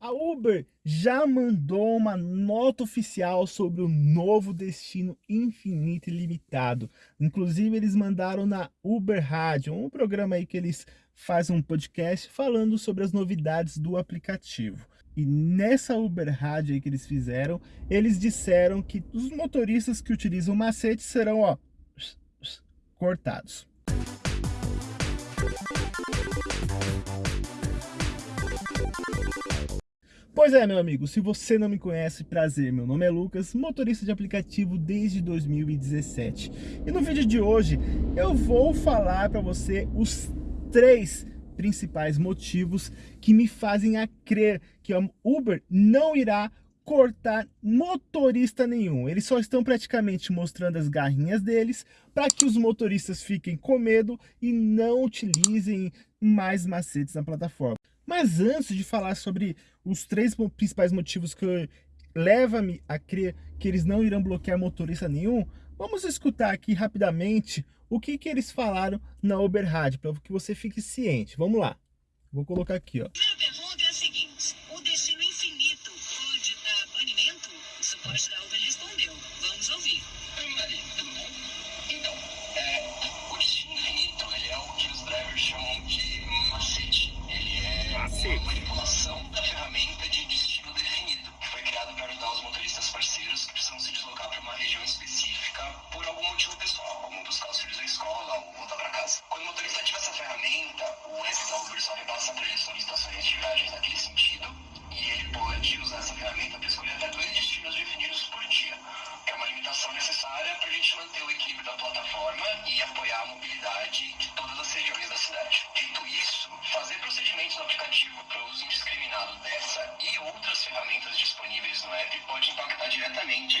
A Uber já mandou uma nota oficial sobre o novo destino infinito e limitado. Inclusive, eles mandaram na Uber Rádio, um programa aí que eles fazem um podcast falando sobre as novidades do aplicativo. E nessa Uber Rádio aí que eles fizeram, eles disseram que os motoristas que utilizam macete serão ó, cortados. Pois é, meu amigo, se você não me conhece, prazer, meu nome é Lucas, motorista de aplicativo desde 2017. E no vídeo de hoje eu vou falar para você os três principais motivos que me fazem a crer que a Uber não irá cortar motorista nenhum. Eles só estão praticamente mostrando as garrinhas deles para que os motoristas fiquem com medo e não utilizem mais macetes na plataforma. Mas antes de falar sobre os três principais motivos que leva-me a crer que eles não irão bloquear motorista nenhum, vamos escutar aqui rapidamente o que, que eles falaram na Uber Rádio, para que você fique ciente. Vamos lá. Vou colocar aqui, ó. É, professor só me passa três solicitações de viagens naquele sentido e ele pode usar essa ferramenta para escolher até dois destinos definidos por dia, que é uma limitação necessária para a gente manter o equilíbrio da plataforma e apoiar a mobilidade de todas as regiões da cidade. Dito isso, fazer procedimentos no aplicativo para uso indiscriminado dessa e outras ferramentas disponíveis no app pode impactar diretamente a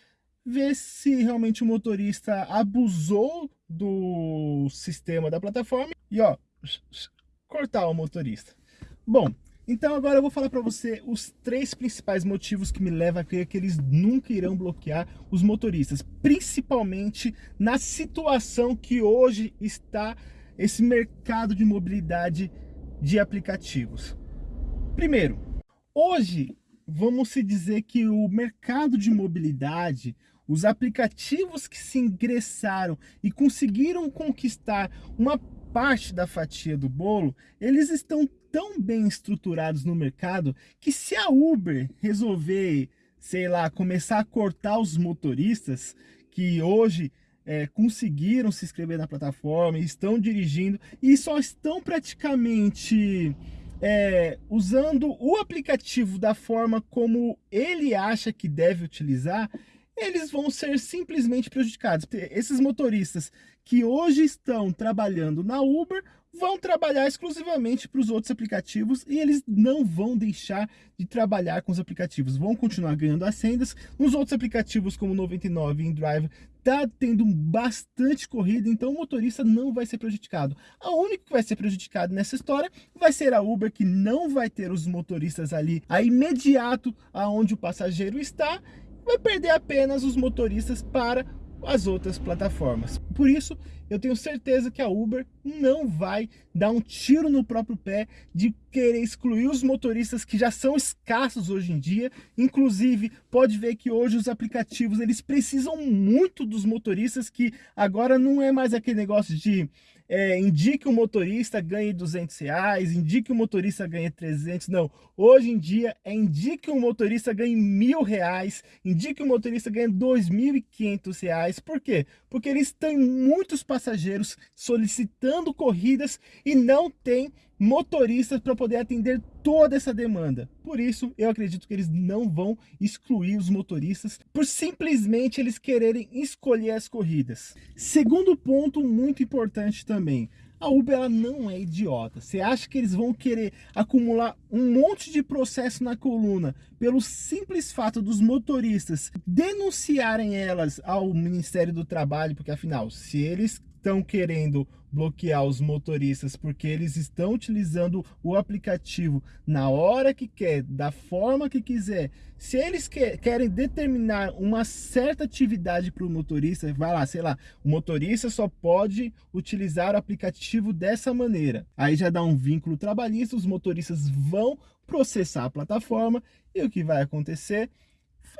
ver se realmente o motorista abusou do sistema da plataforma e, ó, cortar o motorista. Bom, então agora eu vou falar para você os três principais motivos que me levam a crer que eles nunca irão bloquear os motoristas, principalmente na situação que hoje está esse mercado de mobilidade de aplicativos. Primeiro, hoje vamos se dizer que o mercado de mobilidade, os aplicativos que se ingressaram e conseguiram conquistar uma parte da fatia do bolo, eles estão tão bem estruturados no mercado que se a Uber resolver, sei lá, começar a cortar os motoristas que hoje é, conseguiram se inscrever na plataforma, estão dirigindo e só estão praticamente é, usando o aplicativo da forma como ele acha que deve utilizar, eles vão ser simplesmente prejudicados. Esses motoristas que hoje estão trabalhando na Uber vão trabalhar exclusivamente para os outros aplicativos e eles não vão deixar de trabalhar com os aplicativos, vão continuar ganhando as rendas. Nos outros aplicativos como 99 e InDrive tá tendo bastante corrida, então o motorista não vai ser prejudicado. A única que vai ser prejudicado nessa história vai ser a Uber, que não vai ter os motoristas ali a imediato aonde o passageiro está vai perder apenas os motoristas para as outras plataformas. Por isso, eu tenho certeza que a Uber não vai dar um tiro no próprio pé de querer excluir os motoristas que já são escassos hoje em dia. Inclusive, pode ver que hoje os aplicativos eles precisam muito dos motoristas que agora não é mais aquele negócio de é, indique o motorista ganhe 200 reais, indique o motorista ganhe 300, não. Hoje em dia é indique o motorista ganhe mil reais, indique o motorista ganhe 2.500 reais. Por quê? Porque eles têm muitos passageiros solicitando corridas e não tem motoristas para poder atender toda essa demanda. Por isso, eu acredito que eles não vão excluir os motoristas por simplesmente eles quererem escolher as corridas. Segundo ponto muito importante também, a Uber ela não é idiota. Você acha que eles vão querer acumular um monte de processo na coluna pelo simples fato dos motoristas denunciarem elas ao Ministério do Trabalho, porque afinal, se eles estão querendo bloquear os motoristas porque eles estão utilizando o aplicativo na hora que quer, da forma que quiser. Se eles que, querem determinar uma certa atividade para o motorista, vai lá, sei lá, o motorista só pode utilizar o aplicativo dessa maneira. Aí já dá um vínculo trabalhista, os motoristas vão processar a plataforma e o que vai acontecer?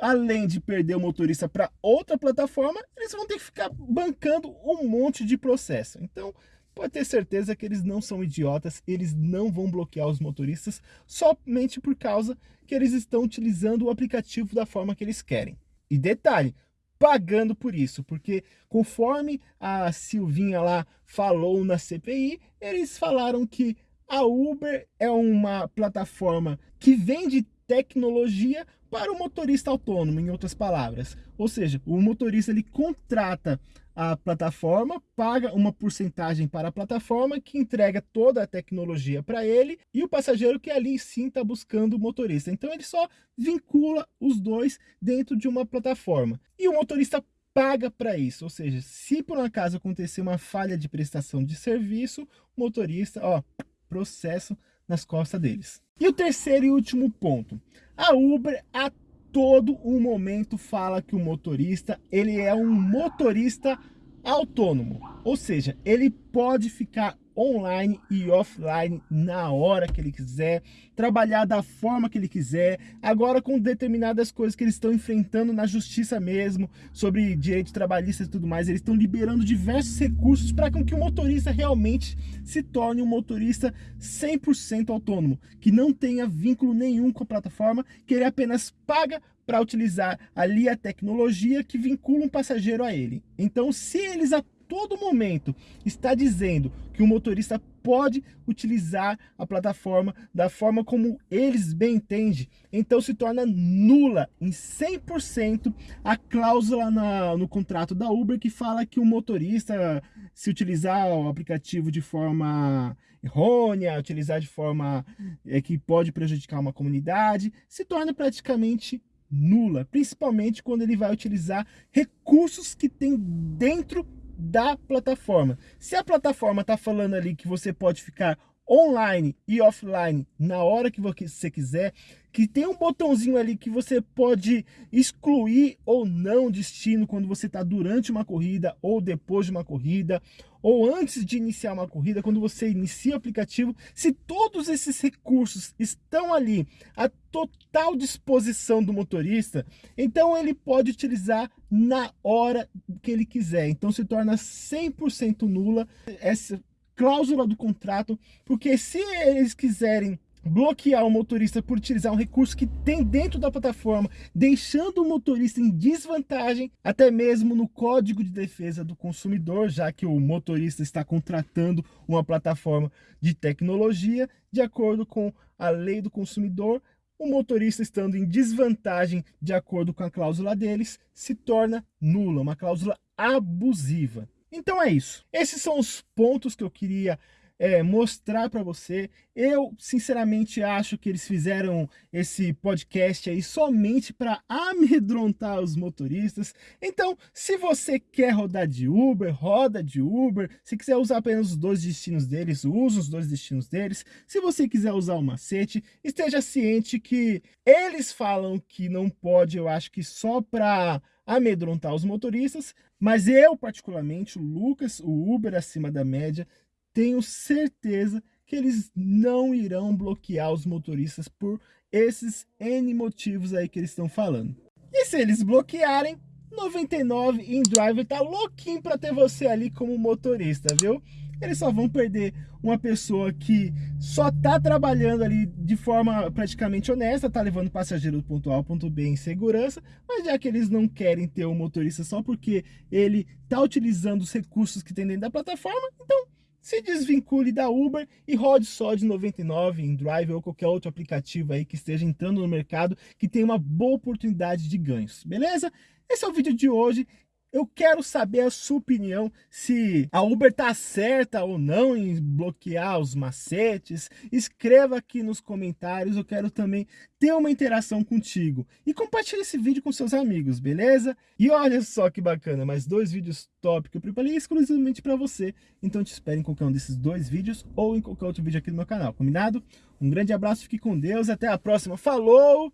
Além de perder o motorista para outra plataforma, eles vão ter que ficar bancando um monte de processo. Então, pode ter certeza que eles não são idiotas, eles não vão bloquear os motoristas somente por causa que eles estão utilizando o aplicativo da forma que eles querem. E detalhe, pagando por isso, porque conforme a Silvinha lá falou na CPI, eles falaram que a Uber é uma plataforma que vende tecnologia para o motorista autônomo, em outras palavras. Ou seja, o motorista ele contrata a plataforma, paga uma porcentagem para a plataforma que entrega toda a tecnologia para ele e o passageiro que ali sim está buscando o motorista. Então ele só vincula os dois dentro de uma plataforma. E o motorista paga para isso, ou seja, se por um acaso acontecer uma falha de prestação de serviço, o motorista, ó, processo nas costas deles. E o terceiro e último ponto. A Uber a todo o momento fala que o motorista, ele é um motorista autônomo. Ou seja, ele pode ficar online e offline na hora que ele quiser, trabalhar da forma que ele quiser, agora com determinadas coisas que eles estão enfrentando na justiça mesmo, sobre direitos trabalhistas e tudo mais, eles estão liberando diversos recursos para que o motorista realmente se torne um motorista 100% autônomo, que não tenha vínculo nenhum com a plataforma, que ele apenas paga para utilizar ali a tecnologia que vincula um passageiro a ele. Então, se eles todo momento está dizendo que o motorista pode utilizar a plataforma da forma como eles bem entendem, então se torna nula em 100% a cláusula na, no contrato da Uber que fala que o motorista, se utilizar o aplicativo de forma errônea, utilizar de forma é, que pode prejudicar uma comunidade, se torna praticamente nula, principalmente quando ele vai utilizar recursos que tem dentro da plataforma. Se a plataforma está falando ali que você pode ficar online e offline na hora que você quiser, que tem um botãozinho ali que você pode excluir ou não destino quando você está durante uma corrida ou depois de uma corrida, ou antes de iniciar uma corrida, quando você inicia o aplicativo, se todos esses recursos estão ali à total disposição do motorista, então ele pode utilizar na hora que ele quiser. Então se torna 100% nula essa cláusula do contrato, porque se eles quiserem bloquear o motorista por utilizar um recurso que tem dentro da plataforma, deixando o motorista em desvantagem, até mesmo no Código de Defesa do Consumidor, já que o motorista está contratando uma plataforma de tecnologia, de acordo com a lei do consumidor, o motorista estando em desvantagem de acordo com a cláusula deles, se torna nula, uma cláusula abusiva. Então é isso. Esses são os pontos que eu queria é, mostrar para você. Eu, sinceramente, acho que eles fizeram esse podcast aí somente para amedrontar os motoristas. Então, se você quer rodar de Uber, roda de Uber. Se quiser usar apenas os dois destinos deles, use os dois destinos deles. Se você quiser usar o macete, esteja ciente que eles falam que não pode, eu acho que só para amedrontar os motoristas, mas eu particularmente, o Lucas, o Uber acima da média, tenho certeza que eles não irão bloquear os motoristas por esses N motivos aí que eles estão falando. E se eles bloquearem, 99 InDriver tá louquinho para ter você ali como motorista, viu? Eles só vão perder uma pessoa que só tá trabalhando ali de forma praticamente honesta, tá levando passageiro do ponto A ao ponto B em segurança, mas já que eles não querem ter um motorista só porque ele tá utilizando os recursos que tem dentro da plataforma, então se desvincule da Uber e rode só de 99 em Drive ou qualquer outro aplicativo aí que esteja entrando no mercado que tem uma boa oportunidade de ganhos, beleza? Esse é o vídeo de hoje. Eu quero saber a sua opinião, se a Uber está certa ou não em bloquear os macetes. Escreva aqui nos comentários, eu quero também ter uma interação contigo. E compartilhe esse vídeo com seus amigos, beleza? E olha só que bacana, mais dois vídeos top que eu preparei exclusivamente para você. Então te espero em qualquer um desses dois vídeos ou em qualquer outro vídeo aqui no meu canal, combinado? Um grande abraço, fique com Deus, até a próxima. Falou,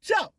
tchau!